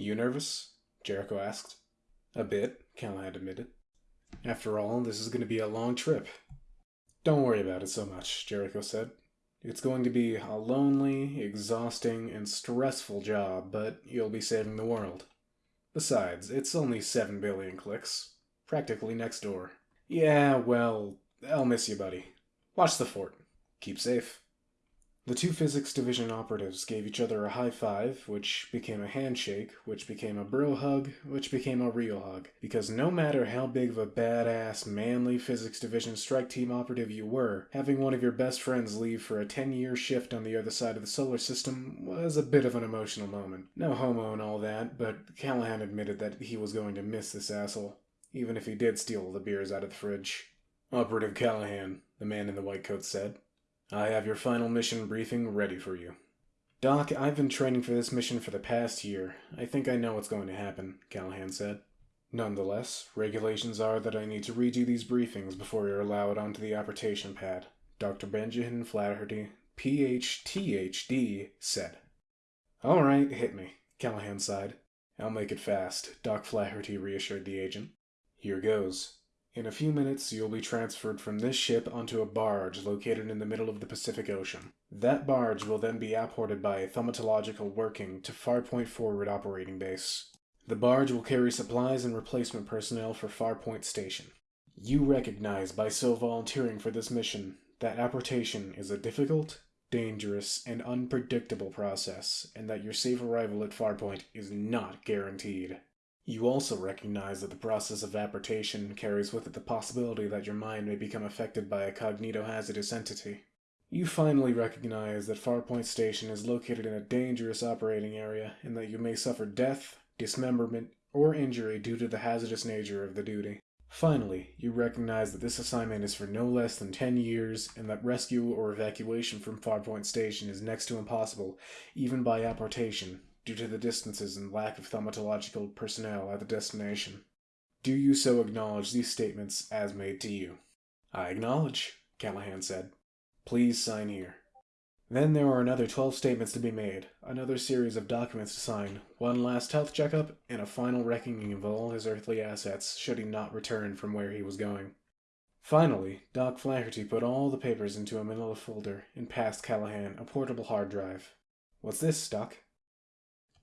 You nervous? Jericho asked. A bit, Callahan admitted. After all, this is going to be a long trip. Don't worry about it so much, Jericho said. It's going to be a lonely, exhausting, and stressful job, but you'll be saving the world. Besides, it's only 7 billion clicks. Practically next door. Yeah, well, I'll miss you, buddy. Watch the fort. Keep safe. The two physics division operatives gave each other a high five, which became a handshake, which became a bro hug, which became a real hug. Because no matter how big of a badass, manly physics division strike team operative you were, having one of your best friends leave for a 10 year shift on the other side of the solar system was a bit of an emotional moment. No homo and all that, but Callahan admitted that he was going to miss this asshole, even if he did steal the beers out of the fridge. Operative Callahan, the man in the white coat said. I have your final mission briefing ready for you. Doc, I've been training for this mission for the past year. I think I know what's going to happen, Callahan said. Nonetheless, regulations are that I need to redo these briefings before you're allowed onto the apportation pad. Dr. Benjamin Flaherty, PhD, said. All right, hit me, Callahan sighed. I'll make it fast, Doc Flaherty reassured the agent. Here goes. In a few minutes, you'll be transferred from this ship onto a barge located in the middle of the Pacific Ocean. That barge will then be apported by a thaumatological working to Farpoint Forward Operating Base. The barge will carry supplies and replacement personnel for Farpoint Station. You recognize by so volunteering for this mission that apportation is a difficult, dangerous, and unpredictable process, and that your safe arrival at Farpoint is not guaranteed. You also recognize that the process of apportation carries with it the possibility that your mind may become affected by a cognitohazardous entity. You finally recognize that Farpoint Station is located in a dangerous operating area and that you may suffer death, dismemberment, or injury due to the hazardous nature of the duty. Finally, you recognize that this assignment is for no less than 10 years and that rescue or evacuation from Farpoint Station is next to impossible, even by apportation, due to the distances and lack of thaumatological personnel at the destination. Do you so acknowledge these statements as made to you? I acknowledge, Callahan said. Please sign here. Then there were another 12 statements to be made, another series of documents to sign, one last health checkup, and a final reckoning of all his earthly assets should he not return from where he was going. Finally, Doc Flaherty put all the papers into a manila folder and passed Callahan a portable hard drive. What's this, Doc?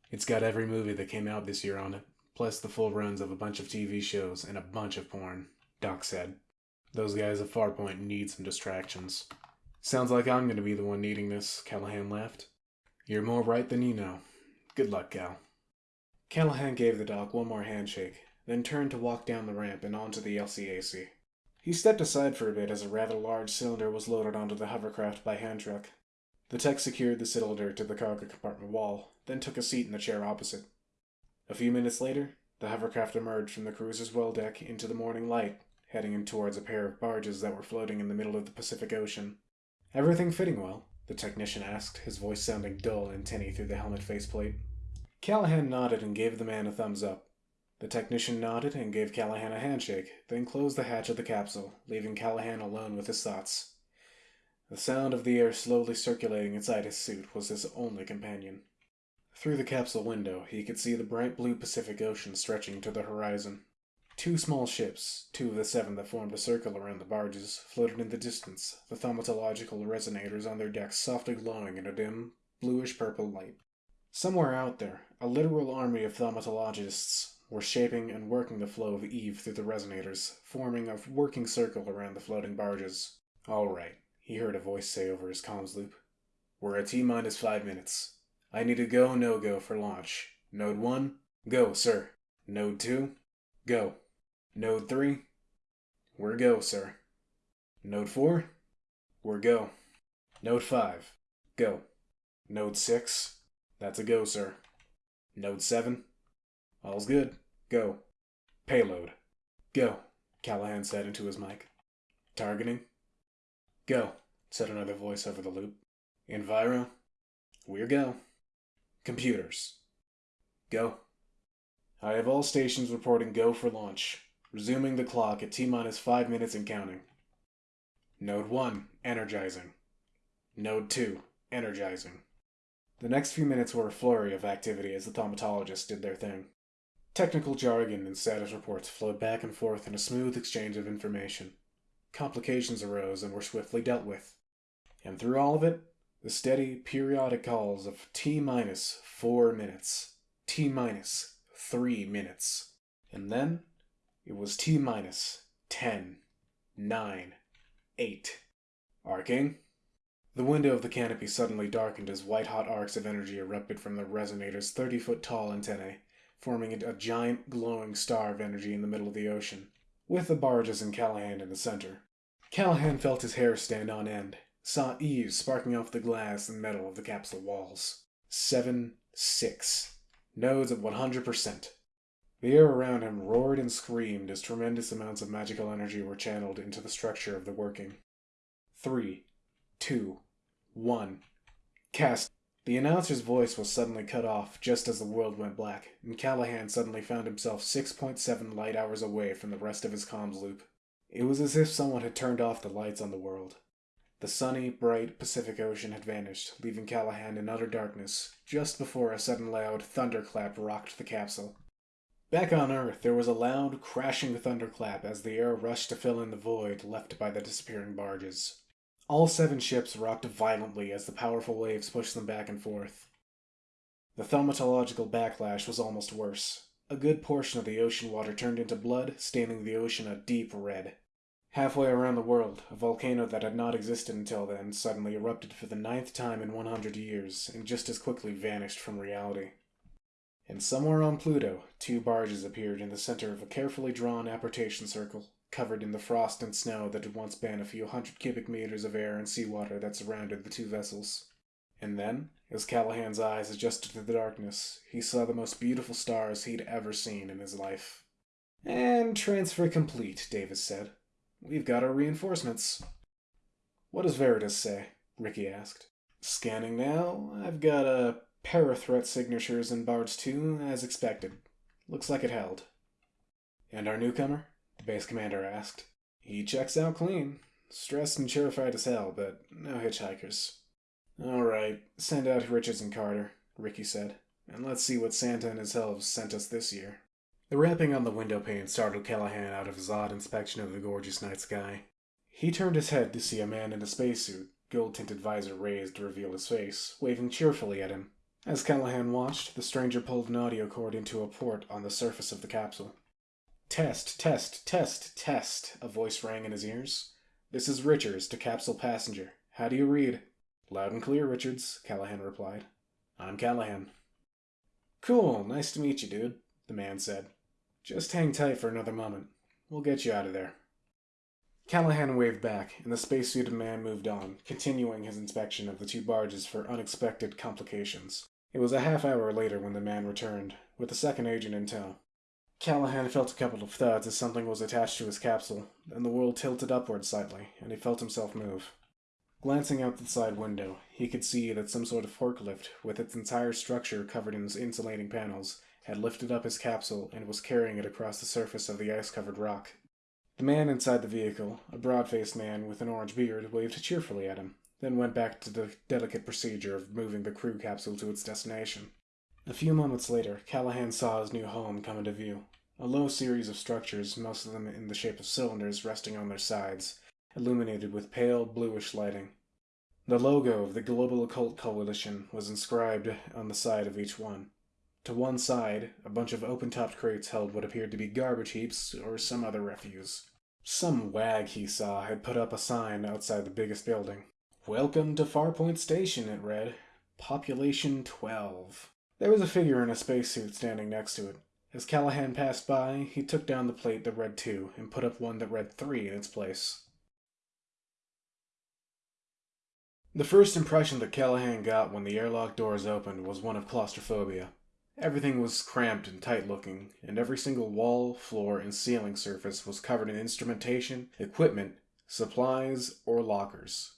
It's got every movie that came out this year on it, plus the full runs of a bunch of TV shows and a bunch of porn, Doc said. Those guys at Farpoint need some distractions. Sounds like I'm going to be the one needing this, Callahan laughed. You're more right than you know. Good luck, Cal. Callahan gave the doc one more handshake, then turned to walk down the ramp and onto the LCAC. He stepped aside for a bit as a rather large cylinder was loaded onto the hovercraft by hand truck. The tech secured the cylinder to the cargo compartment wall, then took a seat in the chair opposite. A few minutes later, the hovercraft emerged from the cruiser's well deck into the morning light, heading in towards a pair of barges that were floating in the middle of the Pacific Ocean. Everything fitting well? the technician asked, his voice sounding dull and tinny through the helmet faceplate. Callahan nodded and gave the man a thumbs up. The technician nodded and gave Callahan a handshake, then closed the hatch of the capsule, leaving Callahan alone with his thoughts. The sound of the air slowly circulating inside his suit was his only companion. Through the capsule window, he could see the bright blue Pacific Ocean stretching to the horizon. Two small ships, two of the seven that formed a circle around the barges, floated in the distance, the thaumatological resonators on their decks softly glowing in a dim, bluish purple light. Somewhere out there, a literal army of thaumatologists were shaping and working the flow of Eve through the resonators, forming a working circle around the floating barges. All right, he heard a voice say over his comms loop. We're at T minus five minutes. I need a go no go for launch. Node 1, go, sir. Node 2, go. Node 3, we're go, sir. Node 4, we're go. Node 5, go. Node 6, that's a go, sir. Node 7, all's good, go. Payload, go, Callahan said into his mic. Targeting, go, said another voice over the loop. Enviro, we're go. Computers, go. I have all stations reporting go for launch. Resuming the clock at T minus 5 minutes and counting. Node 1, energizing. Node 2, energizing. The next few minutes were a flurry of activity as the thaumatologists did their thing. Technical jargon and status reports flowed back and forth in a smooth exchange of information. Complications arose and were swiftly dealt with. And through all of it, the steady, periodic calls of T minus four minutes, T minus three minutes, and then it was T minus ten, nine, eight. Arcing? The window of the canopy suddenly darkened as white hot arcs of energy erupted from the resonator's 30 foot tall antennae, forming a giant glowing star of energy in the middle of the ocean, with the barges and Callahan in the center. Callahan felt his hair stand on end, saw eaves sparking off the glass and metal of the capsule walls. Seven, six. Nodes at 100%. The air around him roared and screamed as tremendous amounts of magical energy were channeled into the structure of the working. Three, two, one. Cast. The announcer's voice was suddenly cut off just as the world went black, and Callahan suddenly found himself 6.7 light hours away from the rest of his comms loop. It was as if someone had turned off the lights on the world. The sunny, bright Pacific Ocean had vanished, leaving Callahan in utter darkness, just before a sudden loud thunderclap rocked the capsule. Back on Earth, there was a loud, crashing thunderclap as the air rushed to fill in the void left by the disappearing barges. All seven ships rocked violently as the powerful waves pushed them back and forth. The thaumatological backlash was almost worse. A good portion of the ocean water turned into blood, staining the ocean a deep red. Halfway around the world, a volcano that had not existed until then suddenly erupted for the ninth time in 100 years and just as quickly vanished from reality. And somewhere on Pluto, two barges appeared in the center of a carefully drawn apportation circle, covered in the frost and snow that had once been a few hundred cubic meters of air and seawater that surrounded the two vessels. And then, as Callahan's eyes adjusted to the darkness, he saw the most beautiful stars he'd ever seen in his life. And transfer complete, Davis said. We've got our reinforcements. What does Veritas say? Ricky asked. Scanning now. I've got a pair of threat signatures in Barge 2, as expected. Looks like it held. And our newcomer? The base commander asked. He checks out clean. Stressed and terrified as hell, but no hitchhikers. All right, send out Richards and Carter, Ricky said, and let's see what Santa and his elves sent us this year. The rapping on the window pane startled Callahan out of his odd inspection of the gorgeous night sky. He turned his head to see a man in a spacesuit, gold-tinted visor raised to reveal his face, waving cheerfully at him. As Callahan watched, the stranger pulled an audio cord into a port on the surface of the capsule. Test, test, test, test, a voice rang in his ears. This is Richards to capsule passenger. How do you read? Loud and clear, Richards, Callahan replied. I'm Callahan. Cool, nice to meet you, dude, the man said. Just hang tight for another moment. We'll get you out of there. Callahan waved back, and the spacesuited man moved on, continuing his inspection of the two barges for unexpected complications. It was a half hour later when the man returned, with the second agent in tow. Callahan felt a couple of thuds as something was attached to his capsule, then the world tilted upward slightly, and he felt himself move. Glancing out the side window, he could see that some sort of forklift, with its entire structure covered in insulating panels, had lifted up his capsule and was carrying it across the surface of the ice-covered rock. The man inside the vehicle, a broad-faced man with an orange beard, waved cheerfully at him, then went back to the delicate procedure of moving the crew capsule to its destination. A few moments later, Callahan saw his new home come into view. A low series of structures, most of them in the shape of cylinders resting on their sides, illuminated with pale bluish lighting. The logo of the Global Occult Coalition was inscribed on the side of each one. To one side, a bunch of open-topped crates held what appeared to be garbage heaps or some other refuse. Some wag he saw had put up a sign outside the biggest building. Welcome to Farpoint Station, it read. Population 12. There was a figure in a spacesuit standing next to it. As Callahan passed by, he took down the plate that read 2 and put up one that read 3 in its place. The first impression that Callahan got when the airlock doors opened was one of claustrophobia. Everything was cramped and tight looking, and every single wall, floor, and ceiling surface was covered in instrumentation, equipment, supplies, or lockers.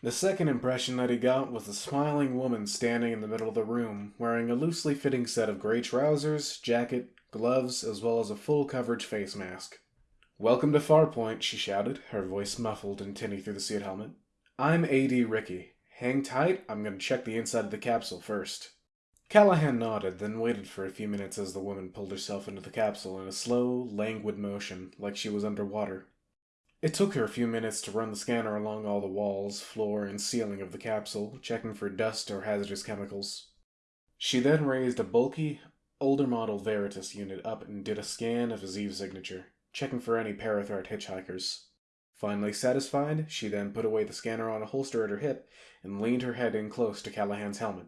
The second impression that he got was a smiling woman standing in the middle of the room, wearing a loosely fitting set of gray trousers, jacket, gloves, as well as a full coverage face mask. Welcome to Farpoint, she shouted, her voice muffled and tinny through the suit helmet. I'm AD Ricky, hang tight, I'm gonna check the inside of the capsule first. Callahan nodded, then waited for a few minutes as the woman pulled herself into the capsule in a slow, languid motion, like she was underwater. It took her a few minutes to run the scanner along all the walls, floor, and ceiling of the capsule, checking for dust or hazardous chemicals. She then raised a bulky, older model Veritas unit up and did a scan of his signature, checking for any parathreat hitchhikers. Finally satisfied, she then put away the scanner on a holster at her hip and leaned her head in close to Callahan's helmet.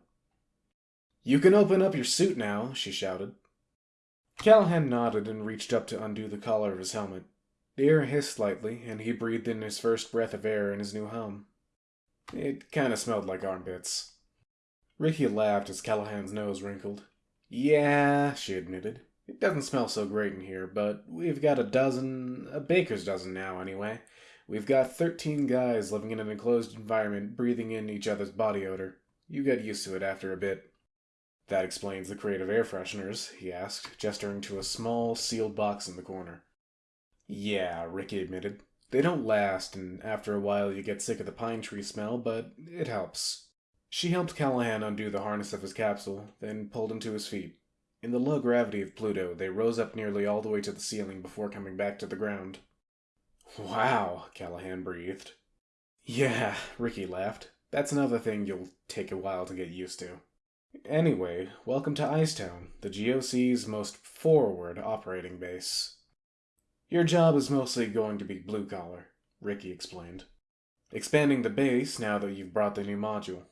You can open up your suit now, she shouted. Callahan nodded and reached up to undo the collar of his helmet. The air hissed slightly, and he breathed in his first breath of air in his new home. It kind of smelled like armpits. Ricky laughed as Callahan's nose wrinkled. Yeah, she admitted. It doesn't smell so great in here, but we've got a dozen, a baker's dozen now, anyway. We've got 13 guys living in an enclosed environment, breathing in each other's body odor. You get used to it after a bit. That explains the creative air fresheners, he asked, gesturing to a small, sealed box in the corner. Yeah, Ricky admitted. They don't last, and after a while you get sick of the pine tree smell, but it helps. She helped Callahan undo the harness of his capsule, then pulled him to his feet. In the low gravity of Pluto, they rose up nearly all the way to the ceiling before coming back to the ground. Wow, Callahan breathed. Yeah, Ricky laughed. That's another thing you'll take a while to get used to. Anyway, welcome to Icetown, the GOC's most forward operating base. Your job is mostly going to be blue collar, Ricky explained. Expanding the base now that you've brought the new module.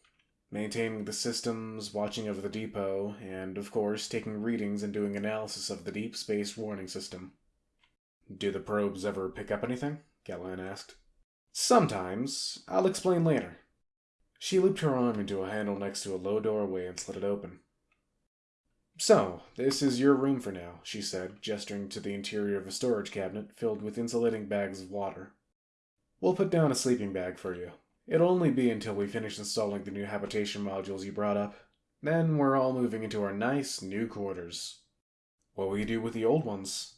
Maintaining the systems, watching over the depot, and, of course, taking readings and doing analysis of the deep space warning system. Do the probes ever pick up anything? Callahan asked. Sometimes. I'll explain later. She looped her arm into a handle next to a low doorway and slid it open. So, this is your room for now, she said, gesturing to the interior of a storage cabinet filled with insulating bags of water. We'll put down a sleeping bag for you. It'll only be until we finish installing the new habitation modules you brought up. Then we're all moving into our nice new quarters. What will you do with the old ones?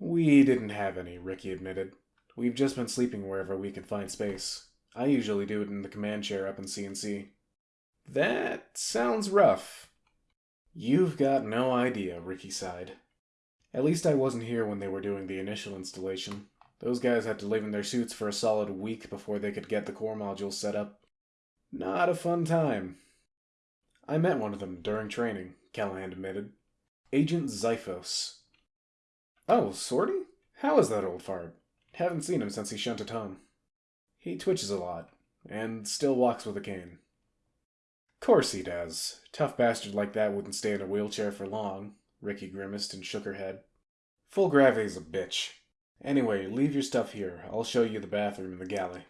We didn't have any, Ricky admitted. We've just been sleeping wherever we can find space. I usually do it in the command chair up in CNC. That sounds rough. You've got no idea, Ricky sighed. At least I wasn't here when they were doing the initial installation. Those guys had to live in their suits for a solid week before they could get the core module set up. Not a fun time. I met one of them during training, Callahan admitted. Agent Xiphos. Oh, Sorty? How is that old fart? Haven't seen him since he shunted home. He twitches a lot, and still walks with a cane. Course he does. Tough bastard like that wouldn't stay in a wheelchair for long. Ricky grimaced and shook her head. Full gravity's a bitch. Anyway, leave your stuff here. I'll show you the bathroom in the galley.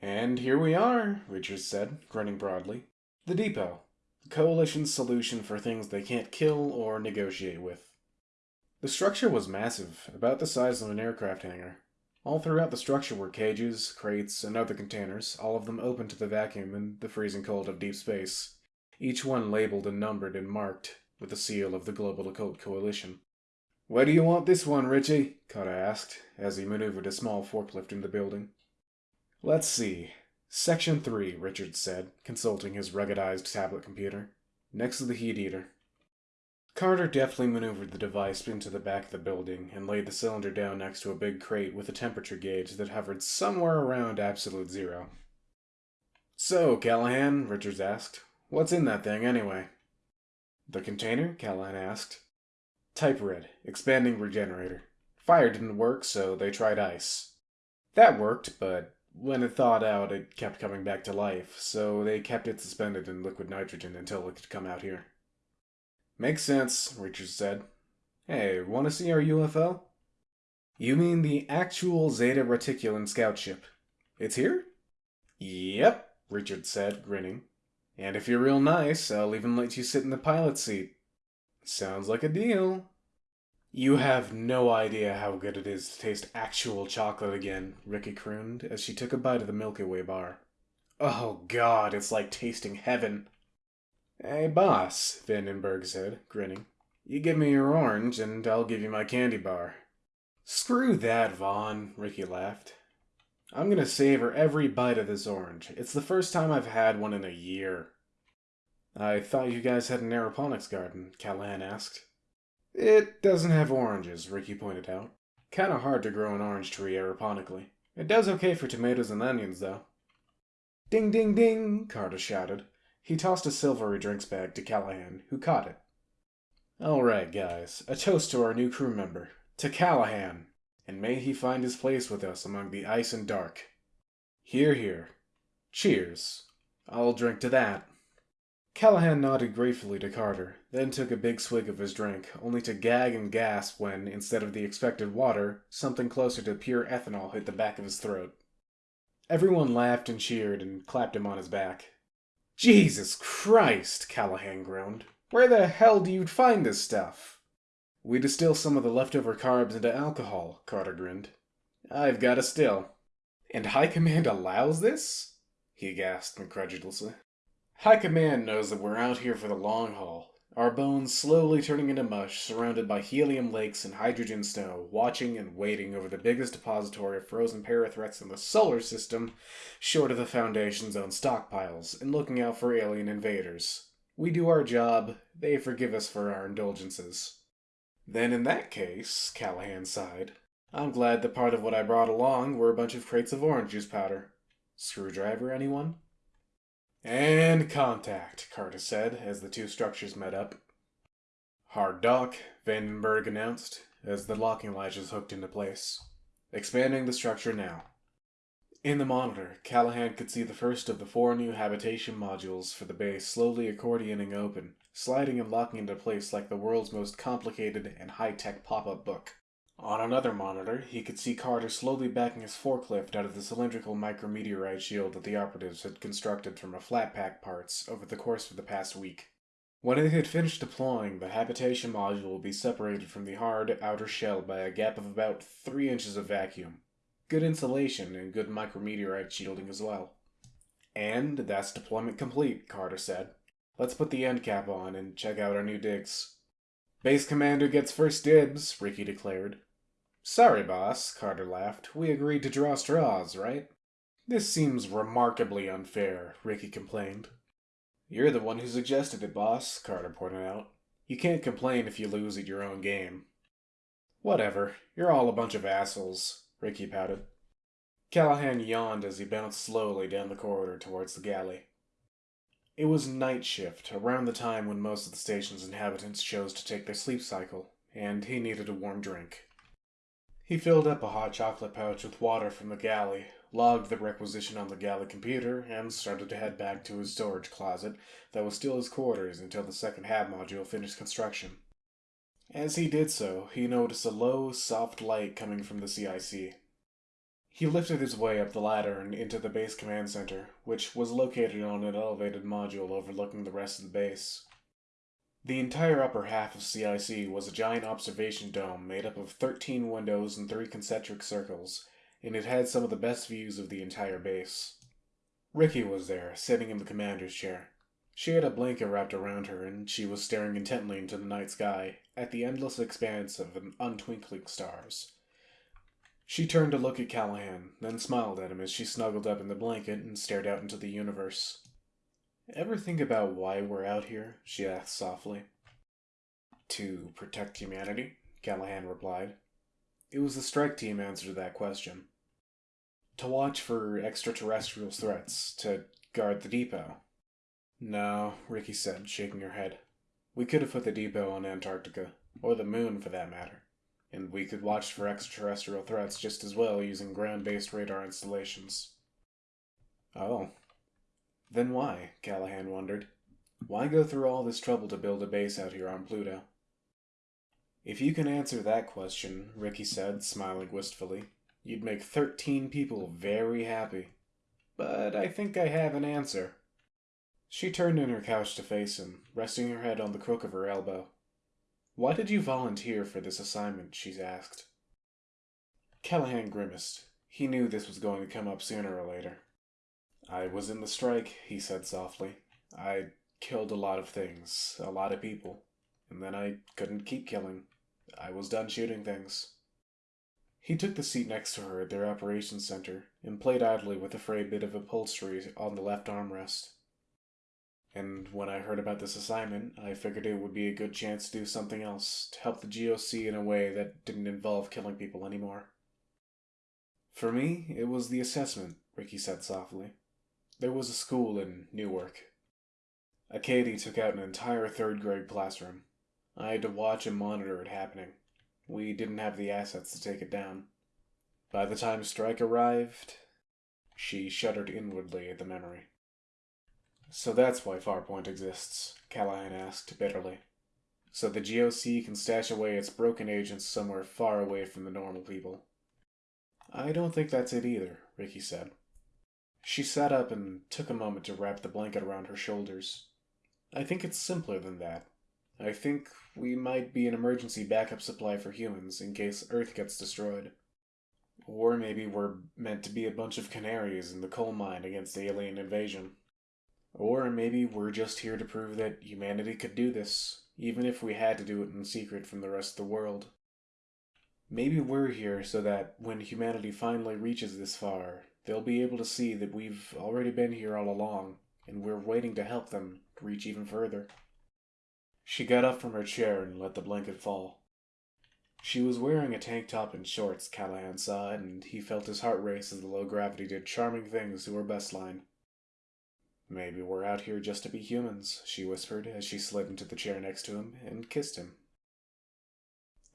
And here we are, Richards said, grinning broadly. The depot. The Coalition's solution for things they can't kill or negotiate with. The structure was massive, about the size of an aircraft hangar. All throughout the structure were cages, crates, and other containers, all of them open to the vacuum and the freezing cold of deep space, each one labeled and numbered and marked with the seal of the Global Occult Coalition. Where do you want this one, Richie? Carter asked, as he maneuvered a small forklift in the building. Let's see. Section 3, Richard said, consulting his ruggedized tablet computer. Next to the heat eater. Carter deftly maneuvered the device into the back of the building and laid the cylinder down next to a big crate with a temperature gauge that hovered somewhere around absolute zero. So, Callahan, Richards asked, what's in that thing anyway? The container? Callahan asked. Type red, expanding regenerator. Fire didn't work, so they tried ice. That worked, but when it thawed out, it kept coming back to life, so they kept it suspended in liquid nitrogen until it could come out here. Makes sense, Richards said. Hey, want to see our UFO? You mean the actual Zeta Reticulan scout ship? It's here? Yep, Richards said, grinning. And if you're real nice, I'll even let you sit in the pilot seat. Sounds like a deal. You have no idea how good it is to taste actual chocolate again, Ricky crooned as she took a bite of the Milky Way bar. Oh god, it's like tasting heaven. Hey, boss, Vandenberg said, grinning. You give me your orange, and I'll give you my candy bar. Screw that, Vaughn, Ricky laughed. I'm gonna savor every bite of this orange. It's the first time I've had one in a year. I thought you guys had an aeroponics garden, Callahan asked. It doesn't have oranges, Ricky pointed out. Kinda hard to grow an orange tree aeroponically. It does okay for tomatoes and onions, though. Ding, ding, ding, Carter shouted. He tossed a silvery drinks bag to Callahan, who caught it. All right, guys, a toast to our new crew member, to Callahan, and may he find his place with us among the ice and dark. Hear, hear. Cheers. I'll drink to that. Callahan nodded gratefully to Carter, then took a big swig of his drink, only to gag and gasp when, instead of the expected water, something closer to pure ethanol hit the back of his throat. Everyone laughed and cheered and clapped him on his back. Jesus Christ, Callahan groaned. Where the hell do you find this stuff? We distill some of the leftover carbs into alcohol, Carter grinned. I've got a still. And High Command allows this? He gasped incredulously. High Command knows that we're out here for the long haul, our bones slowly turning into mush, surrounded by helium lakes and hydrogen snow, watching and waiting over the biggest depository of frozen parathreats in the solar system, short of the Foundation's own stockpiles, and looking out for alien invaders. We do our job, they forgive us for our indulgences. Then in that case, Callahan sighed, I'm glad that part of what I brought along were a bunch of crates of orange juice powder. Screwdriver, anyone? And contact, Carter said as the two structures met up. Hard dock, Vandenberg announced as the locking latches hooked into place. Expanding the structure now. In the monitor, Callahan could see the first of the four new habitation modules for the base slowly accordioning open, sliding and locking into place like the world's most complicated and high-tech pop-up book. On another monitor, he could see Carter slowly backing his forklift out of the cylindrical micrometeorite shield that the operatives had constructed from a flat pack parts over the course of the past week. When it had finished deploying, the habitation module would be separated from the hard outer shell by a gap of about three inches of vacuum. Good insulation and good micrometeorite shielding as well. And that's deployment complete, Carter said. Let's put the end cap on and check out our new digs. Base commander gets first dibs, Ricky declared. Sorry, boss, Carter laughed. We agreed to draw straws, right? This seems remarkably unfair, Ricky complained. You're the one who suggested it, boss, Carter pointed out. You can't complain if you lose at your own game. Whatever, you're all a bunch of assholes, Ricky pouted. Callahan yawned as he bounced slowly down the corridor towards the galley. It was night shift, around the time when most of the station's inhabitants chose to take their sleep cycle, and he needed a warm drink. He filled up a hot chocolate pouch with water from the galley, logged the requisition on the galley computer, and started to head back to his storage closet that was still his quarters until the second hab module finished construction. As he did so, he noticed a low, soft light coming from the CIC. He lifted his way up the ladder and into the base command center, which was located on an elevated module overlooking the rest of the base. The entire upper half of CIC was a giant observation dome made up of 13 windows and three concentric circles, and it had some of the best views of the entire base. Ricky was there, sitting in the commander's chair. She had a blanket wrapped around her, and she was staring intently into the night sky, at the endless expanse of untwinkling stars. She turned to look at Callahan, then smiled at him as she snuggled up in the blanket and stared out into the universe. Ever think about why we're out here? she asked softly. To protect humanity, Callahan replied. It was the strike team answer to that question. To watch for extraterrestrial threats, to guard the depot. No, Ricky said, shaking her head. We could have put the depot on Antarctica, or the moon for that matter, and we could watch for extraterrestrial threats just as well using ground based radar installations. Oh, then why, Callahan wondered. Why go through all this trouble to build a base out here on Pluto? If you can answer that question, Ricky said, smiling wistfully, you'd make 13 people very happy. But I think I have an answer. She turned in her couch to face him, resting her head on the crook of her elbow. Why did you volunteer for this assignment? she asked. Callahan grimaced. He knew this was going to come up sooner or later. I was in the strike, he said softly. I killed a lot of things, a lot of people, and then I couldn't keep killing. I was done shooting things. He took the seat next to her at their operations center and played idly with a frayed bit of upholstery on the left armrest. And when I heard about this assignment, I figured it would be a good chance to do something else, to help the GOC in a way that didn't involve killing people anymore. For me, it was the assessment, Ricky said softly. There was a school in Newark. Acady took out an entire third grade classroom. I had to watch and monitor it happening. We didn't have the assets to take it down. By the time strike arrived, she shuddered inwardly at the memory. So that's why Farpoint exists, Callahan asked bitterly. So the GOC can stash away its broken agents somewhere far away from the normal people. I don't think that's it either, Ricky said. She sat up and took a moment to wrap the blanket around her shoulders. I think it's simpler than that. I think we might be an emergency backup supply for humans in case Earth gets destroyed. Or maybe we're meant to be a bunch of canaries in the coal mine against alien invasion. Or maybe we're just here to prove that humanity could do this, even if we had to do it in secret from the rest of the world. Maybe we're here so that when humanity finally reaches this far, they'll be able to see that we've already been here all along, and we're waiting to help them reach even further. She got up from her chair and let the blanket fall. She was wearing a tank top and shorts, Callahan saw, and he felt his heart race as the low gravity did charming things to her best line. Maybe we're out here just to be humans, she whispered as she slid into the chair next to him and kissed him.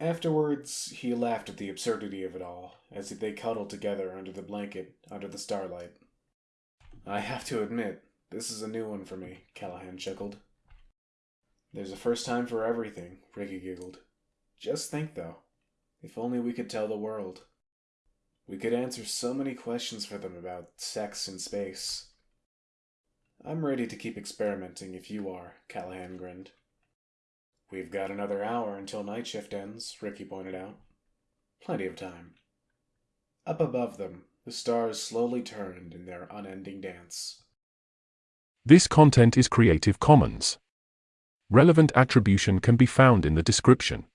Afterwards, he laughed at the absurdity of it all as if they cuddled together under the blanket under the starlight. I have to admit, this is a new one for me, Callahan chuckled. There's a first time for everything, Ricky giggled. Just think, though, if only we could tell the world. We could answer so many questions for them about sex and space. I'm ready to keep experimenting if you are, Callahan grinned. We've got another hour until night shift ends, Ricky pointed out. Plenty of time. Up above them, the stars slowly turned in their unending dance. This content is Creative Commons. Relevant attribution can be found in the description.